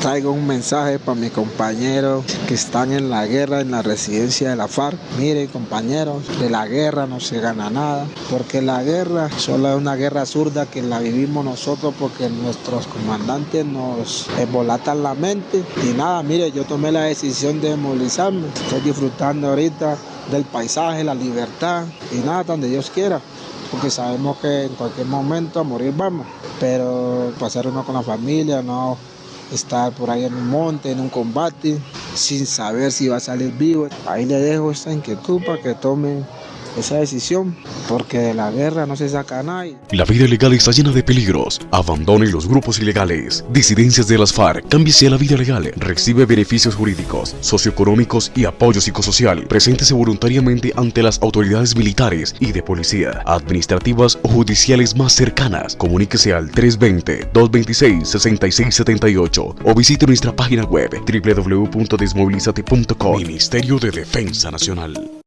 traigo un mensaje para mis compañeros que están en la guerra en la residencia de la FARC. Miren compañeros, de la guerra no se gana nada, porque la guerra solo es una guerra zurda que la vivimos nosotros porque nuestros comandantes nos embolatan la mente. Y nada, mire, yo tomé la decisión de movilizarme. Estoy disfrutando ahorita del paisaje, la libertad y nada, donde Dios quiera porque sabemos que en cualquier momento a morir vamos, pero pasar uno con la familia, no estar por ahí en un monte, en un combate, sin saber si va a salir vivo. Ahí le dejo esta inquietud para que tome esa decisión, porque de la guerra no se saca nadie. La vida ilegal está llena de peligros. Abandone los grupos ilegales. Disidencias de las FARC. Cámbiese a la vida legal. Recibe beneficios jurídicos, socioeconómicos y apoyo psicosocial. Preséntese voluntariamente ante las autoridades militares y de policía, administrativas o judiciales más cercanas. Comuníquese al 320-226-6678 o visite nuestra página web www.desmovilizate.com. Ministerio de Defensa Nacional.